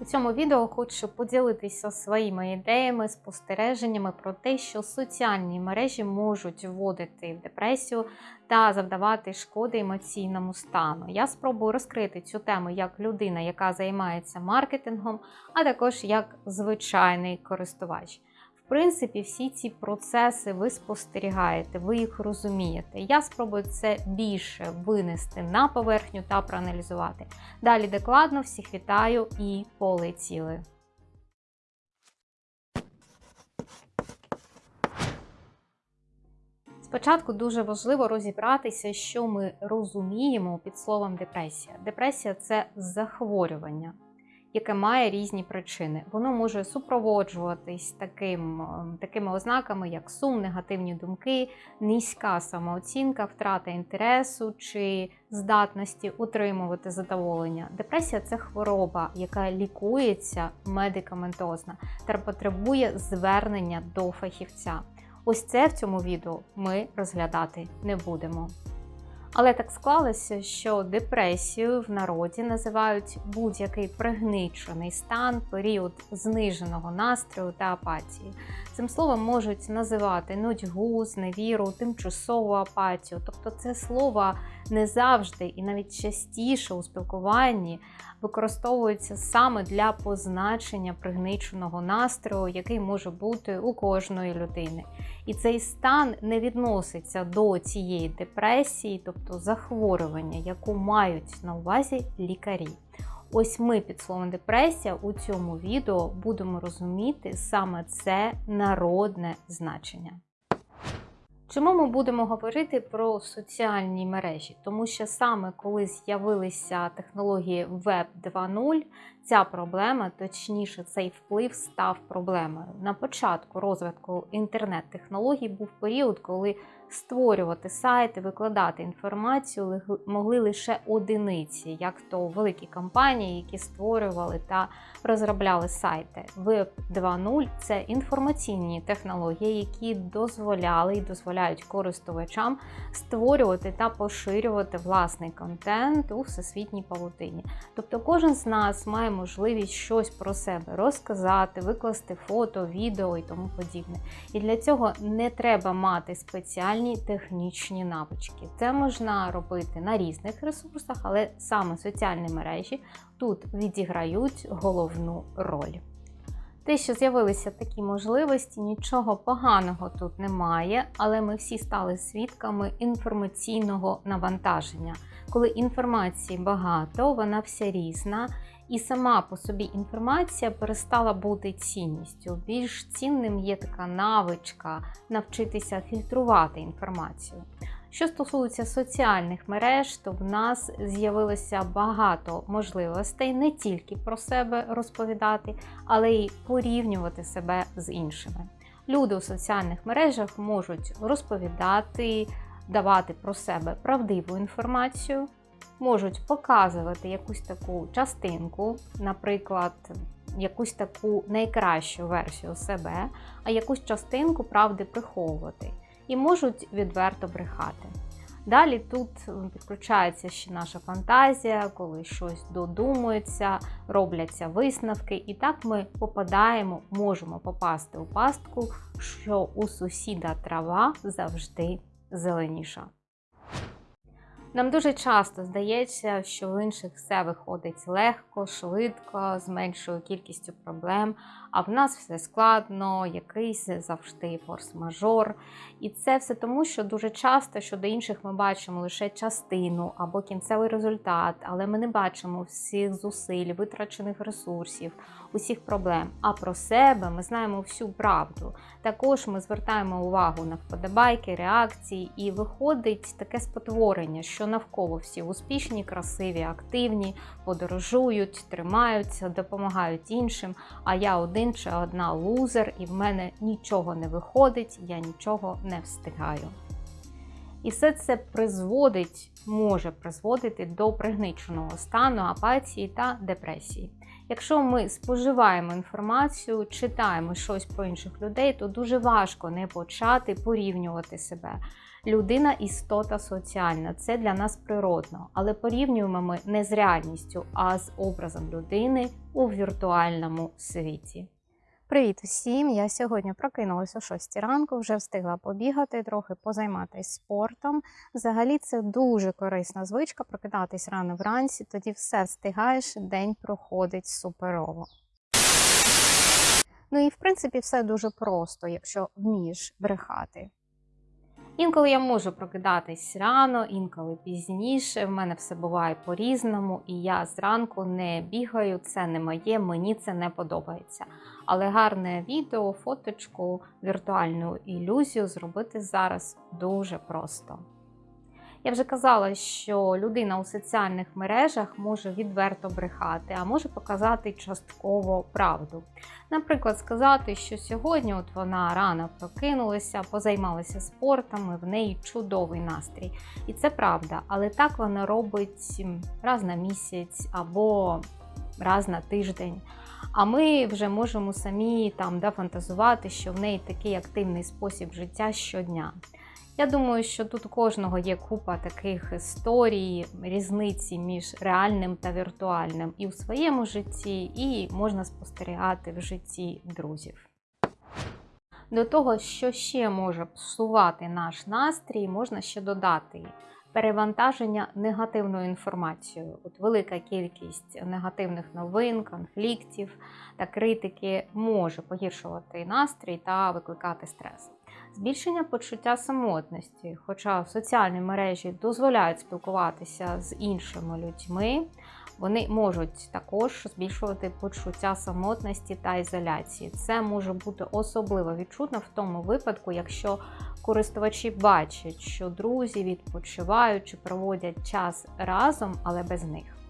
У цьому відео хочу поділитися своїми ідеями, спостереженнями про те, що соціальні мережі можуть вводити в депресію та завдавати шкоди емоційному стану. Я спробую розкрити цю тему як людина, яка займається маркетингом, а також як звичайний користувач. В принципі, всі ці процеси ви спостерігаєте, ви їх розумієте. Я спробую це більше винести на поверхню та проаналізувати. Далі докладно всіх вітаю і полетіли. Спочатку дуже важливо розібратися, що ми розуміємо під словом депресія. Депресія це захворювання яке має різні причини. Воно може супроводжуватись таким, ем, такими ознаками, як сум, негативні думки, низька самооцінка, втрата інтересу чи здатності утримувати задоволення. Депресія це хвороба, яка лікується медикаментозно та потребує звернення до фахівця. Ось це в цьому відео ми розглядати не будемо. Але так склалося, що депресію в народі називають будь-який пригничений стан, період зниженого настрою та апатії. Цим словом можуть називати нудьгу, зневіру, тимчасову апатію. Тобто це слово не завжди і навіть частіше у спілкуванні використовується саме для позначення пригниченого настрою, який може бути у кожної людини. І цей стан не відноситься до цієї депресії, тобто захворювання, яку мають на увазі лікарі. Ось ми під словом депресія у цьому відео будемо розуміти саме це народне значення. Чому ми будемо говорити про соціальні мережі? Тому що саме коли з'явилися технології Web 2.0, ця проблема, точніше, цей вплив став проблемою. На початку розвитку інтернет-технологій був період, коли створювати сайти, викладати інформацію могли лише одиниці, як то великі компанії, які створювали та розробляли сайти. Web 2.0 це інформаційні технології, які дозволяли і дозволяють користувачам створювати та поширювати власний контент у всесвітній павутині. Тобто, кожен з нас має можливість щось про себе розказати, викласти фото, відео і тому подібне. І для цього не треба мати спеціальні технічні навички. Це можна робити на різних ресурсах, але саме соціальні мережі тут відіграють головну роль. Те, що з'явилися такі можливості, нічого поганого тут немає, але ми всі стали свідками інформаційного навантаження. Коли інформації багато, вона вся різна, і сама по собі інформація перестала бути цінністю. Більш цінним є така навичка навчитися фільтрувати інформацію. Що стосується соціальних мереж, то в нас з'явилося багато можливостей не тільки про себе розповідати, але й порівнювати себе з іншими. Люди у соціальних мережах можуть розповідати, давати про себе правдиву інформацію, можуть показувати якусь таку частинку, наприклад, якусь таку найкращу версію себе, а якусь частинку правди приховувати, і можуть відверто брехати. Далі тут підключається ще наша фантазія, коли щось додумується, робляться висновки, і так ми попадаємо, можемо попасти у пастку, що у сусіда трава завжди зеленіша. Нам дуже часто здається, що в інших все виходить легко, швидко, з меншою кількістю проблем, а в нас все складно, якийсь завжди форс-мажор. І це все тому, що дуже часто щодо інших ми бачимо лише частину або кінцевий результат, але ми не бачимо всіх зусиль, витрачених ресурсів, усіх проблем. А про себе ми знаємо всю правду. Також ми звертаємо увагу на вподобайки, реакції, і виходить таке спотворення, що навколо всі успішні, красиві, активні, подорожують, тримаються, допомагають іншим. А я один чи одна лузер, і в мене нічого не виходить, я нічого не встигаю. І все це призводить, може призводити до пригниченого стану апатії та депресії. Якщо ми споживаємо інформацію, читаємо щось про інших людей, то дуже важко не почати порівнювати себе. Людина істота соціальна, це для нас природно, але порівнюємо ми не з реальністю, а з образом людини у віртуальному світі. Привіт усім! Я сьогодні прокинулася о 6 ранку, вже встигла побігати, трохи позайматися спортом. Взагалі це дуже корисна звичка прокидатись рано вранці, тоді все встигаєш, день проходить суперово. Ну і в принципі все дуже просто, якщо вмієш брехати. Інколи я можу прокидатись рано, інколи пізніше. В мене все буває по-різному, і я зранку не бігаю, це не моє, мені це не подобається. Але гарне відео, фоточку, віртуальну ілюзію зробити зараз дуже просто. Я вже казала, що людина у соціальних мережах може відверто брехати, а може показати частково правду. Наприклад, сказати, що сьогодні от вона рано прокинулася, позаймалася спортом, і в неї чудовий настрій. І це правда, але так вона робить раз на місяць або раз на тиждень. А ми вже можемо самі там да, фантазувати, що в неї такий активний спосіб життя щодня. Я думаю, що тут у кожного є купа таких історій, різниці між реальним та віртуальним і в своєму житті, і можна спостерігати в житті друзів. До того, що ще може псувати наш настрій, можна ще додати перевантаження негативною інформацією. От велика кількість негативних новин, конфліктів та критики може погіршувати настрій та викликати стрес. Збільшення почуття самотності, хоча соціальні мережі дозволяють спілкуватися з іншими людьми, вони можуть також збільшувати почуття самотності та ізоляції. Це може бути особливо відчутно в тому випадку, якщо користувачі бачать, що друзі відпочивають чи проводять час разом, але без них.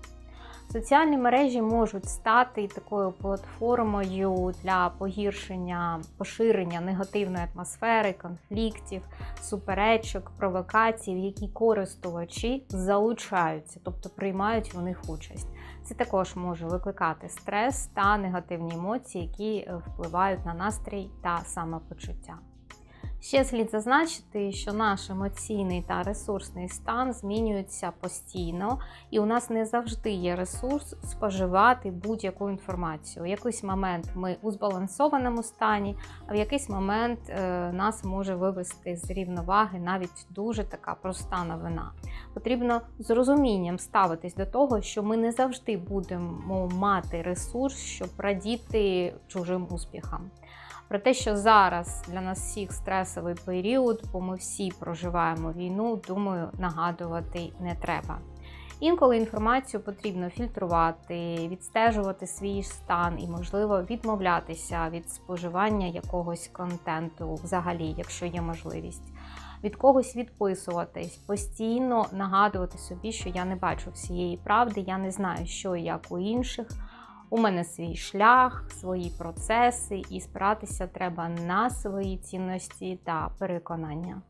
Соціальні мережі можуть стати такою платформою для погіршення, поширення негативної атмосфери, конфліктів, суперечок, провокацій, в які користувачі залучаються, тобто приймають в них участь. Це також може викликати стрес та негативні емоції, які е, впливають на настрій та самопочуття. Ще слід зазначити, що наш емоційний та ресурсний стан змінюється постійно, і у нас не завжди є ресурс споживати будь-яку інформацію. У якийсь момент ми у збалансованому стані, а в якийсь момент е, нас може вивести з рівноваги навіть дуже така проста новина. Потрібно з розумінням ставитись до того, що ми не завжди будемо мати ресурс, щоб радіти чужим успіхам. Про те, що зараз для нас всіх стресовий період, бо ми всі проживаємо війну, думаю, нагадувати не треба. Інколи інформацію потрібно фільтрувати, відстежувати свій стан і, можливо, відмовлятися від споживання якогось контенту, взагалі, якщо є можливість. Від когось відписуватись, постійно нагадувати собі, що я не бачу всієї правди, я не знаю, що і як у інших. У мене свій шлях, свої процеси, і спиратися треба на свої цінності та переконання.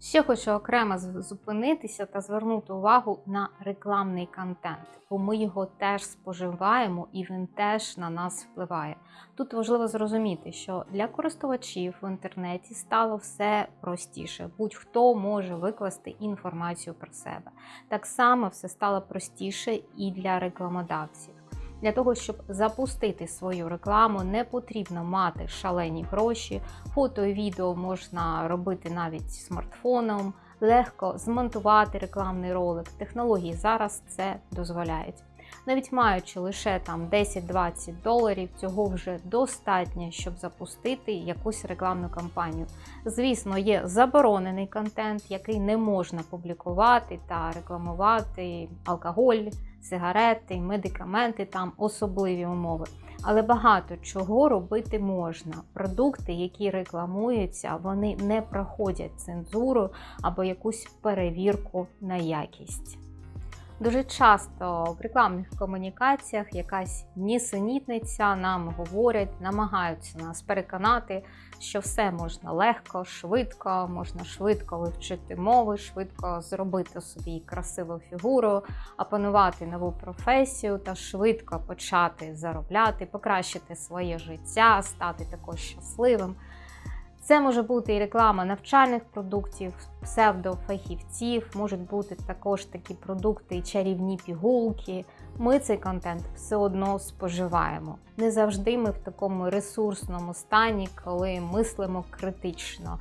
Ще хочу окремо зупинитися та звернути увагу на рекламний контент, бо ми його теж споживаємо і він теж на нас впливає. Тут важливо зрозуміти, що для користувачів в інтернеті стало все простіше. Будь-хто може викласти інформацію про себе. Так само все стало простіше і для рекламодавців. Для того, щоб запустити свою рекламу, не потрібно мати шалені гроші. Фото і відео можна робити навіть смартфоном, легко змонтувати рекламний ролик. Технології зараз це дозволяють. Навіть маючи лише там 10-20 доларів, цього вже достатньо, щоб запустити якусь рекламну кампанію. Звісно, є заборонений контент, який не можна публікувати та рекламувати алкоголь сигарети, медикаменти, там особливі умови. Але багато чого робити можна. Продукти, які рекламуються, вони не проходять цензуру або якусь перевірку на якість. Дуже часто в рекламних комунікаціях якась нісенітниця нам говорять, намагаються нас переконати, що все можна легко, швидко, можна швидко вивчити мови, швидко зробити собі красиву фігуру, опанувати нову професію та швидко почати заробляти, покращити своє життя, стати також щасливим. Це може бути і реклама навчальних продуктів, псевдофахівців, можуть бути також такі продукти, чарівні пігулки. Ми цей контент все одно споживаємо. Не завжди ми в такому ресурсному стані, коли мислимо критично.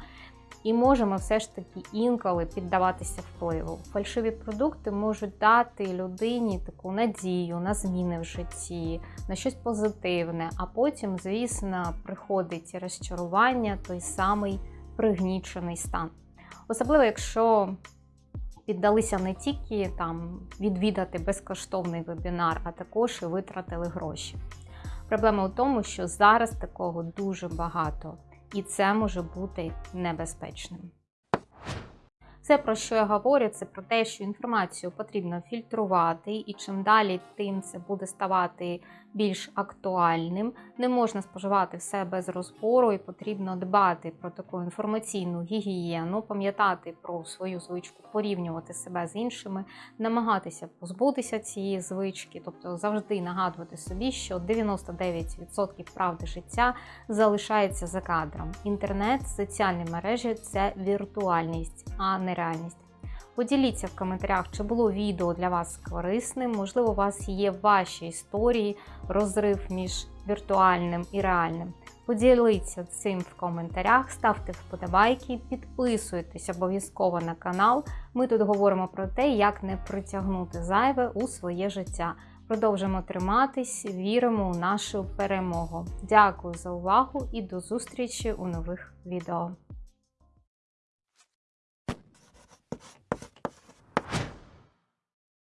І можемо все ж таки інколи піддаватися впливу. Фальшиві продукти можуть дати людині таку надію на зміни в житті, на щось позитивне, а потім, звісно, приходить розчарування, той самий пригнічений стан. Особливо, якщо піддалися не тільки там відвідати безкоштовний вебінар, а також і витратили гроші. Проблема у тому, що зараз такого дуже багато і це може бути небезпечним. Все, про що я говорю, це про те, що інформацію потрібно фільтрувати, і чим далі, тим це буде ставати більш актуальним. Не можна споживати все без розбору, і потрібно дбати про таку інформаційну гігієну, пам'ятати про свою звичку, порівнювати себе з іншими, намагатися позбутися цієї звички, тобто завжди нагадувати собі, що 99% правди життя залишається за кадром. Інтернет, соціальні мережі це віртуальність, а не реальність. Поділіться в коментарях, чи було відео для вас корисним. Можливо, у вас є ваші історії, розрив між віртуальним і реальним. Поділіться цим в коментарях, ставте вподобайки, підписуйтесь обов'язково на канал. Ми тут говоримо про те, як не притягнути зайве у своє життя. Продовжимо триматись, віримо у нашу перемогу. Дякую за увагу і до зустрічі у нових відео.